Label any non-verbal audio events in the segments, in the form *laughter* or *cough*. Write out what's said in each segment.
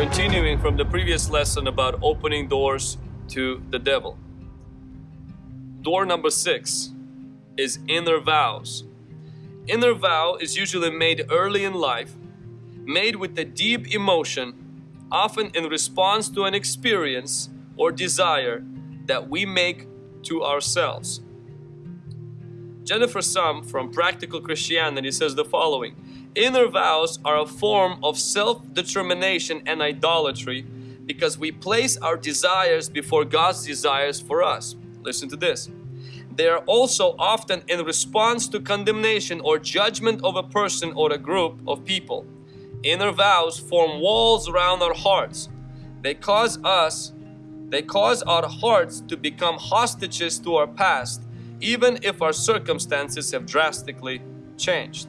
Continuing from the previous lesson about opening doors to the devil. Door number six is inner vows. Inner vow is usually made early in life, made with a deep emotion, often in response to an experience or desire that we make to ourselves. Jennifer Sum from Practical Christianity says the following Inner vows are a form of self determination and idolatry because we place our desires before God's desires for us. Listen to this. They are also often in response to condemnation or judgment of a person or a group of people. Inner vows form walls around our hearts. They cause us, they cause our hearts to become hostages to our past, even if our circumstances have drastically changed.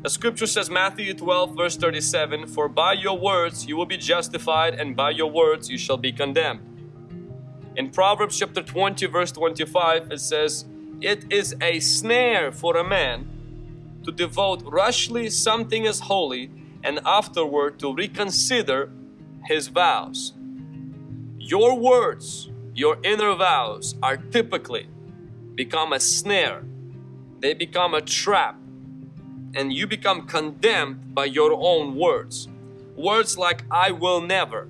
The scripture says Matthew 12 verse 37 For by your words you will be justified and by your words you shall be condemned. In Proverbs chapter 20 verse 25 it says It is a snare for a man to devote rashly something as holy and afterward to reconsider his vows. Your words, your inner vows are typically become a snare. They become a trap and you become condemned by your own words. Words like I will never,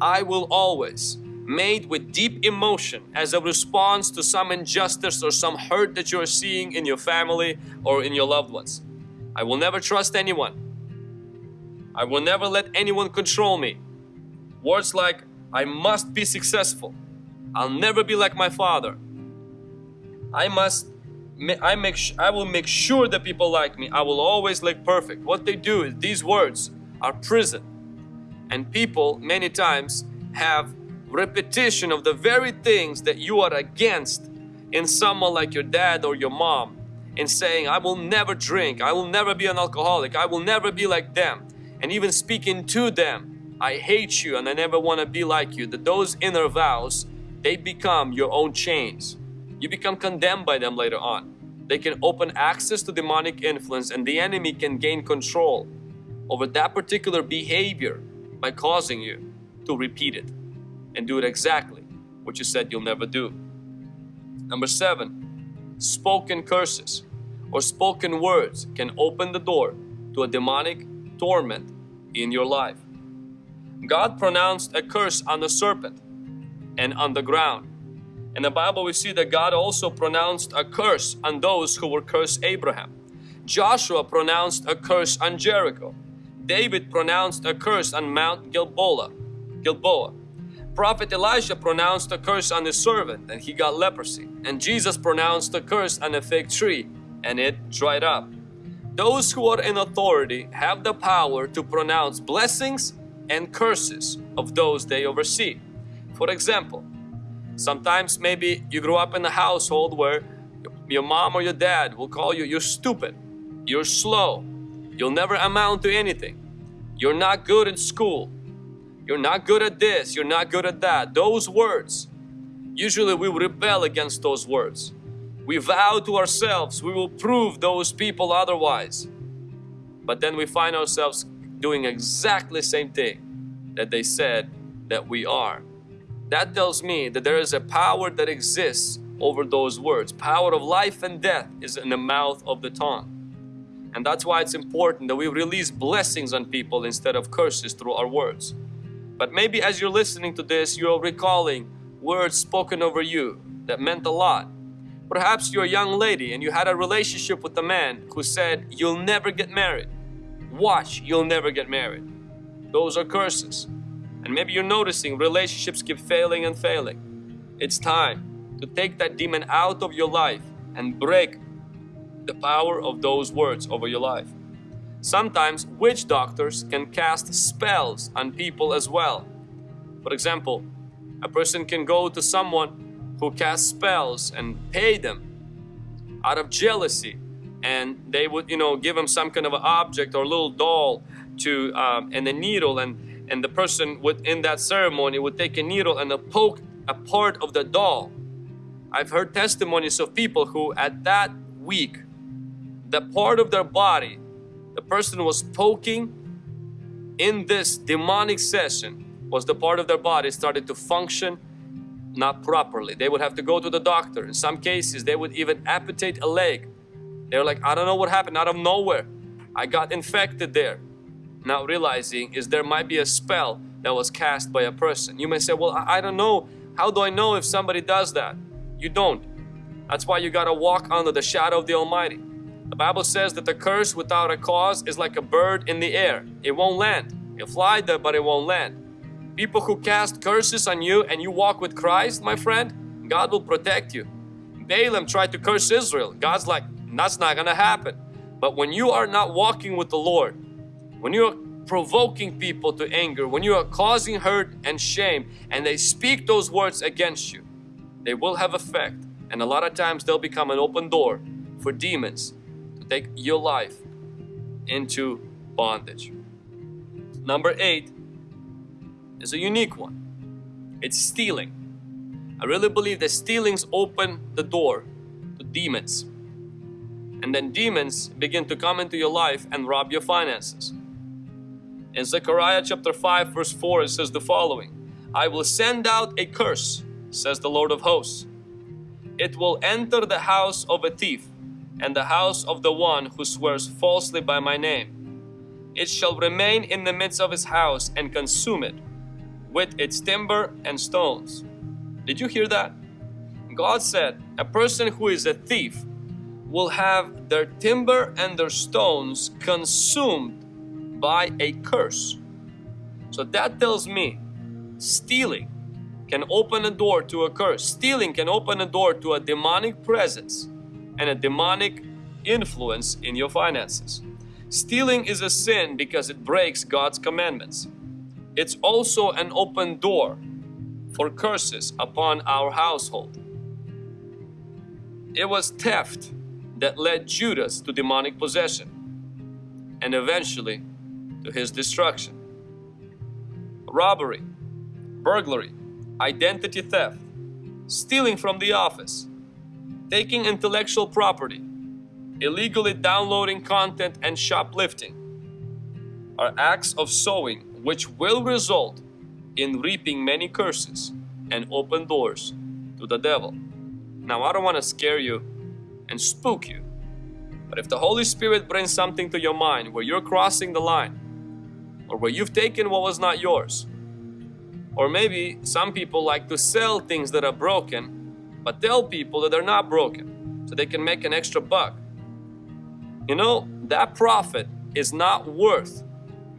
I will always, made with deep emotion as a response to some injustice or some hurt that you're seeing in your family or in your loved ones. I will never trust anyone. I will never let anyone control me. Words like I must be successful. I'll never be like my father. I must I make I will make sure that people like me. I will always look perfect. What they do is these words are prison. And people many times have repetition of the very things that you are against in someone like your dad or your mom in saying I will never drink, I will never be an alcoholic, I will never be like them. And even speaking to them, I hate you and I never want to be like you. That those inner vows, they become your own chains. You become condemned by them later on. They can open access to demonic influence and the enemy can gain control over that particular behavior by causing you to repeat it and do it exactly what you said you'll never do. Number seven, spoken curses or spoken words can open the door to a demonic torment in your life. God pronounced a curse on the serpent and on the ground in the Bible, we see that God also pronounced a curse on those who were cursed Abraham. Joshua pronounced a curse on Jericho. David pronounced a curse on Mount Gilboa. Gilboa. Prophet Elijah pronounced a curse on his servant and he got leprosy. And Jesus pronounced a curse on a fig tree and it dried up. Those who are in authority have the power to pronounce blessings and curses of those they oversee. For example, Sometimes maybe you grew up in a household where your mom or your dad will call you, you're stupid, you're slow, you'll never amount to anything, you're not good in school, you're not good at this, you're not good at that. Those words, usually we rebel against those words. We vow to ourselves we will prove those people otherwise. But then we find ourselves doing exactly the same thing that they said that we are. That tells me that there is a power that exists over those words. Power of life and death is in the mouth of the tongue. And that's why it's important that we release blessings on people instead of curses through our words. But maybe as you're listening to this, you're recalling words spoken over you that meant a lot. Perhaps you're a young lady and you had a relationship with a man who said, You'll never get married. Watch, you'll never get married. Those are curses. And maybe you're noticing relationships keep failing and failing. It's time to take that demon out of your life and break the power of those words over your life. Sometimes witch doctors can cast spells on people as well. For example, a person can go to someone who casts spells and pay them out of jealousy and they would you know give them some kind of an object or a little doll to um, and a needle and and the person within that ceremony would take a needle and poke a part of the doll. I've heard testimonies of people who at that week, the part of their body, the person was poking in this demonic session was the part of their body started to function not properly. They would have to go to the doctor. In some cases, they would even amputate a leg. They're like, I don't know what happened out of nowhere. I got infected there. Not realizing is there might be a spell that was cast by a person. You may say, well, I don't know. How do I know if somebody does that? You don't. That's why you got to walk under the shadow of the Almighty. The Bible says that the curse without a cause is like a bird in the air. It won't land. It'll fly there, but it won't land. People who cast curses on you and you walk with Christ, my friend, God will protect you. Balaam tried to curse Israel. God's like, that's not gonna happen. But when you are not walking with the Lord, when you are provoking people to anger, when you are causing hurt and shame, and they speak those words against you, they will have effect. And a lot of times they'll become an open door for demons to take your life into bondage. Number eight is a unique one. It's stealing. I really believe that stealings open the door to demons. And then demons begin to come into your life and rob your finances. In Zechariah chapter 5 verse 4 it says the following I will send out a curse, says the Lord of hosts. It will enter the house of a thief and the house of the one who swears falsely by my name. It shall remain in the midst of his house and consume it with its timber and stones. Did you hear that? God said, a person who is a thief will have their timber and their stones consumed by a curse. So that tells me stealing can open a door to a curse. Stealing can open a door to a demonic presence and a demonic influence in your finances. Stealing is a sin because it breaks God's commandments. It's also an open door for curses upon our household. It was theft that led Judas to demonic possession and eventually to his destruction. Robbery, burglary, identity theft, stealing from the office, taking intellectual property, illegally downloading content and shoplifting are acts of sowing which will result in reaping many curses and open doors to the devil. Now, I don't want to scare you and spook you, but if the Holy Spirit brings something to your mind where you're crossing the line, or where you've taken what was not yours, or maybe some people like to sell things that are broken, but tell people that they're not broken so they can make an extra buck. You know, that profit is not worth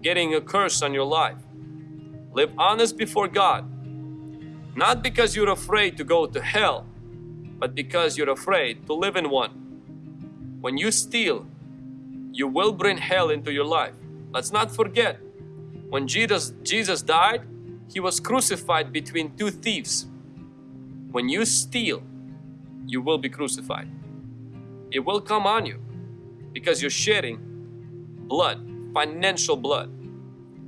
getting a curse on your life. Live honest before God. Not because you're afraid to go to hell, but because you're afraid to live in one. When you steal, you will bring hell into your life. Let's not forget, when Jesus, Jesus died, He was crucified between two thieves. When you steal, you will be crucified. It will come on you because you're shedding blood financial blood.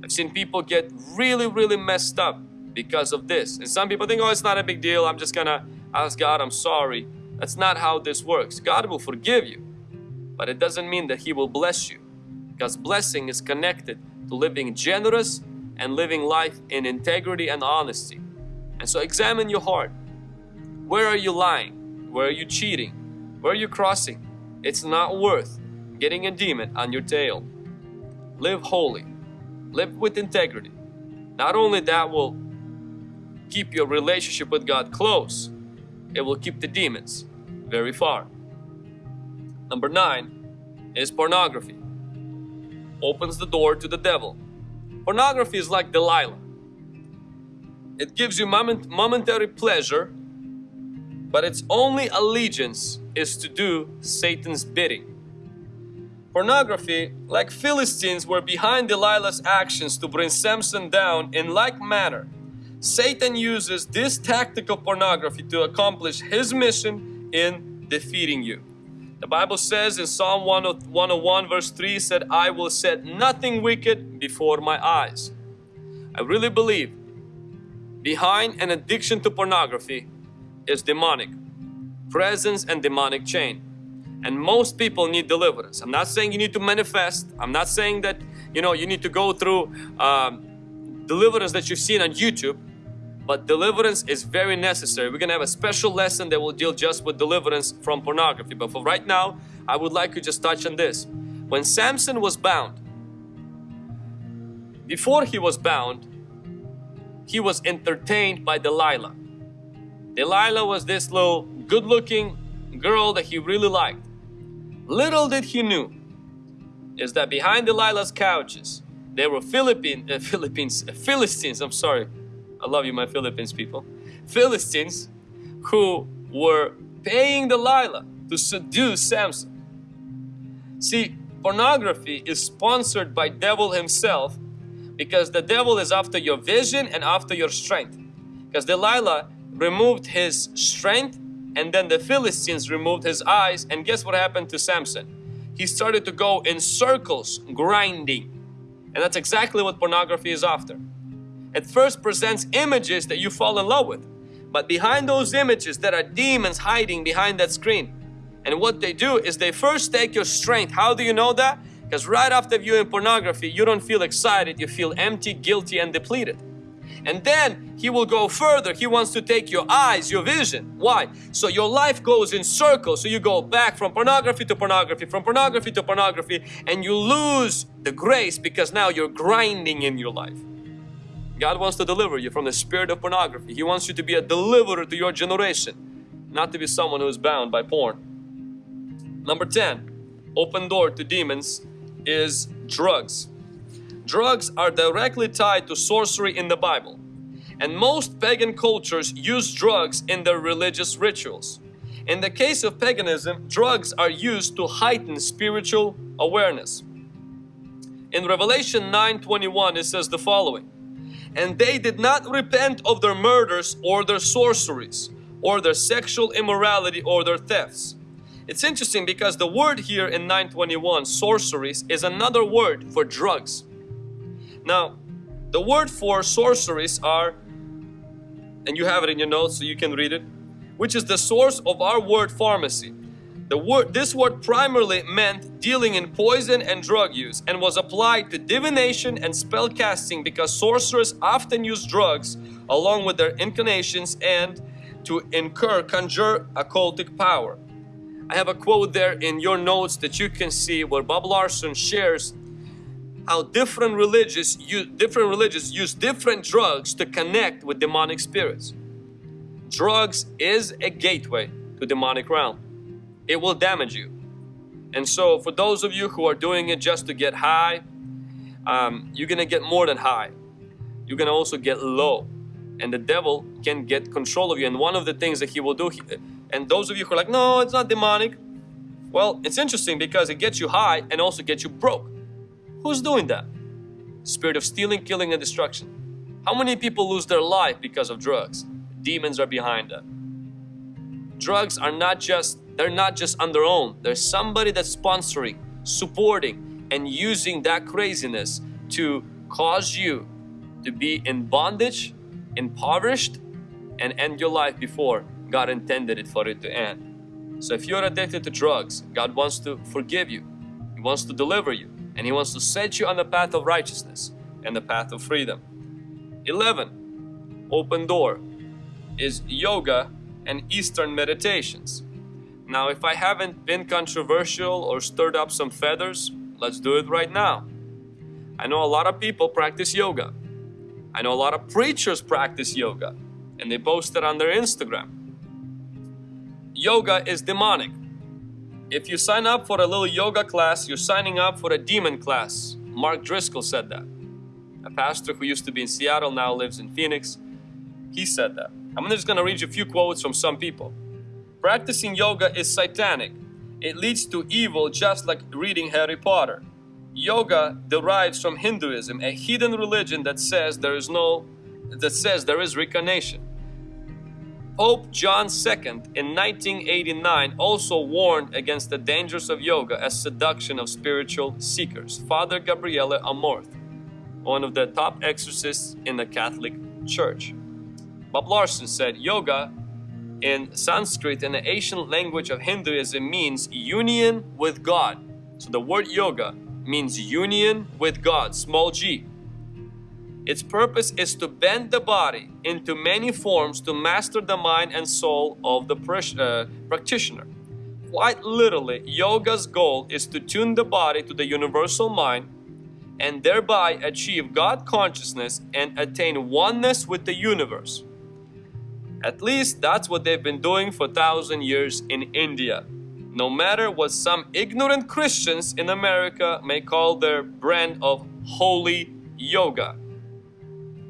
I've seen people get really, really messed up because of this. And some people think, oh, it's not a big deal. I'm just gonna ask God, I'm sorry. That's not how this works. God will forgive you, but it doesn't mean that He will bless you. Because blessing is connected to living generous and living life in integrity and honesty. And so examine your heart. Where are you lying? Where are you cheating? Where are you crossing? It's not worth getting a demon on your tail live holy, live with integrity. Not only that will keep your relationship with God close, it will keep the demons very far. Number nine is pornography. Opens the door to the devil. Pornography is like Delilah. It gives you moment, momentary pleasure, but its only allegiance is to do Satan's bidding. Pornography, like Philistines, were behind Delilah's actions to bring Samson down in like manner. Satan uses this tactic of pornography to accomplish his mission in defeating you. The Bible says in Psalm 101 verse 3 said, I will set nothing wicked before my eyes. I really believe behind an addiction to pornography is demonic presence and demonic chain. And most people need deliverance. I'm not saying you need to manifest. I'm not saying that you know you need to go through um, deliverance that you've seen on YouTube. But deliverance is very necessary. We're gonna have a special lesson that will deal just with deliverance from pornography. But for right now, I would like to just touch on this. When Samson was bound, before he was bound, he was entertained by Delilah. Delilah was this little good looking girl that he really liked. Little did he knew is that behind Delilah's couches there were Philippine, uh, *laughs* Philippines, uh, Philistines, I'm sorry, I love you my Philippines people, Philistines who were paying Delilah to seduce Samson. See, pornography is sponsored by devil himself because the devil is after your vision and after your strength. Because Delilah removed his strength and then the Philistines removed his eyes and guess what happened to Samson? He started to go in circles, grinding. And that's exactly what pornography is after. It first presents images that you fall in love with. But behind those images there are demons hiding behind that screen. And what they do is they first take your strength. How do you know that? Because right after viewing pornography, you don't feel excited, you feel empty, guilty, and depleted. And then he will go further. He wants to take your eyes, your vision. Why? So your life goes in circles. So you go back from pornography to pornography, from pornography to pornography, and you lose the grace because now you're grinding in your life. God wants to deliver you from the spirit of pornography. He wants you to be a deliverer to your generation, not to be someone who is bound by porn. Number 10, open door to demons is drugs. Drugs are directly tied to sorcery in the Bible. And most pagan cultures use drugs in their religious rituals. In the case of paganism, drugs are used to heighten spiritual awareness. In Revelation 9:21 it says the following, And they did not repent of their murders or their sorceries or their sexual immorality or their thefts. It's interesting because the word here in 921, sorceries, is another word for drugs. Now, the word for sorceries are, and you have it in your notes so you can read it, which is the source of our word pharmacy. The word, this word primarily meant dealing in poison and drug use and was applied to divination and spell casting because sorcerers often use drugs along with their inclinations and to incur conjure occultic power. I have a quote there in your notes that you can see where Bob Larson shares how different religious use, different religions use different drugs to connect with demonic spirits. Drugs is a gateway to demonic realm. It will damage you. And so for those of you who are doing it just to get high, um, you're gonna get more than high. You're gonna also get low. And the devil can get control of you. And one of the things that he will do, and those of you who are like, no, it's not demonic. Well, it's interesting because it gets you high and also gets you broke. Who's doing that? Spirit of stealing, killing, and destruction. How many people lose their life because of drugs? Demons are behind that. Drugs are not just, they're not just on their own. There's somebody that's sponsoring, supporting, and using that craziness to cause you to be in bondage, impoverished, and end your life before God intended it for it to end. So if you're addicted to drugs, God wants to forgive you. He wants to deliver you. And He wants to set you on the path of righteousness and the path of freedom. 11. Open door is yoga and Eastern meditations. Now if I haven't been controversial or stirred up some feathers, let's do it right now. I know a lot of people practice yoga. I know a lot of preachers practice yoga and they post it on their Instagram yoga is demonic. If you sign up for a little yoga class, you're signing up for a demon class. Mark Driscoll said that. A pastor who used to be in Seattle now lives in Phoenix. He said that. I'm just going to read you a few quotes from some people. Practicing yoga is satanic. It leads to evil just like reading Harry Potter. Yoga derives from Hinduism, a hidden religion that says there is no that says there is reincarnation. Pope John II in 1989 also warned against the dangers of yoga as seduction of spiritual seekers. Father Gabriele Amorth, one of the top exorcists in the Catholic Church. Bob Larson said yoga in Sanskrit, in the ancient language of Hinduism, means union with God. So the word yoga means union with God, small g. Its purpose is to bend the body into many forms to master the mind and soul of the uh, practitioner. Quite literally, yoga's goal is to tune the body to the universal mind and thereby achieve God consciousness and attain oneness with the universe. At least that's what they've been doing for thousand years in India. No matter what some ignorant Christians in America may call their brand of holy yoga.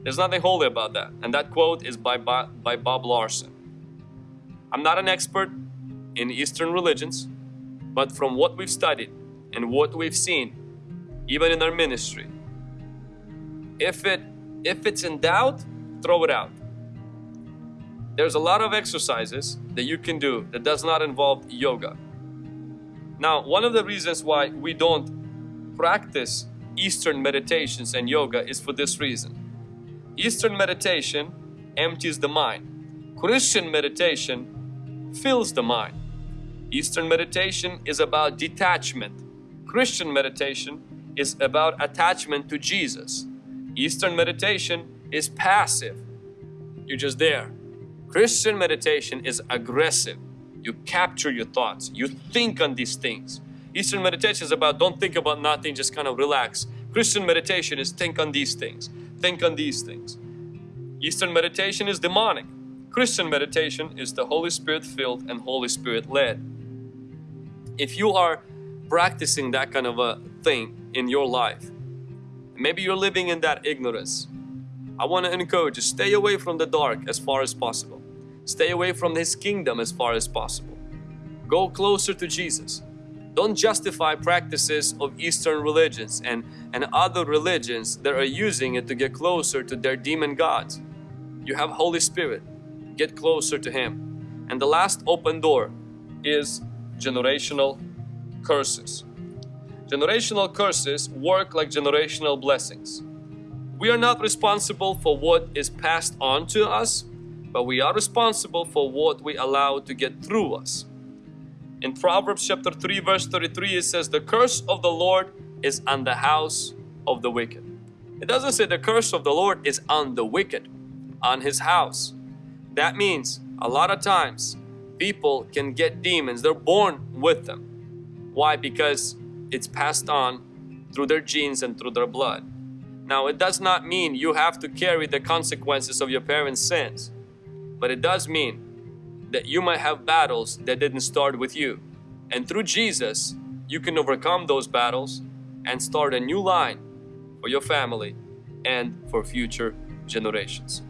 There's nothing holy about that. And that quote is by, by Bob Larson. I'm not an expert in Eastern religions, but from what we've studied and what we've seen, even in our ministry, if it if it's in doubt, throw it out. There's a lot of exercises that you can do that does not involve yoga. Now, one of the reasons why we don't practice Eastern meditations and yoga is for this reason. Eastern meditation empties the mind. Christian meditation fills the mind. Eastern meditation is about detachment. Christian meditation is about attachment to Jesus. Eastern meditation is passive. You're just there. Christian meditation is aggressive. You capture your thoughts. You think on these things. Eastern meditation is about don't think about nothing, just kind of relax. Christian meditation is think on these things think on these things. Eastern meditation is demonic. Christian meditation is the Holy Spirit filled and Holy Spirit led. If you are practicing that kind of a thing in your life, maybe you're living in that ignorance, I want to encourage you, stay away from the dark as far as possible. Stay away from His kingdom as far as possible. Go closer to Jesus. Don't justify practices of Eastern religions and, and other religions that are using it to get closer to their demon gods. You have Holy Spirit. Get closer to Him. And the last open door is generational curses. Generational curses work like generational blessings. We are not responsible for what is passed on to us, but we are responsible for what we allow to get through us. In Proverbs chapter 3 verse 33 it says the curse of the Lord is on the house of the wicked. It doesn't say the curse of the Lord is on the wicked, on his house. That means a lot of times people can get demons, they're born with them. Why? Because it's passed on through their genes and through their blood. Now it does not mean you have to carry the consequences of your parents' sins, but it does mean that you might have battles that didn't start with you. And through Jesus, you can overcome those battles and start a new line for your family and for future generations.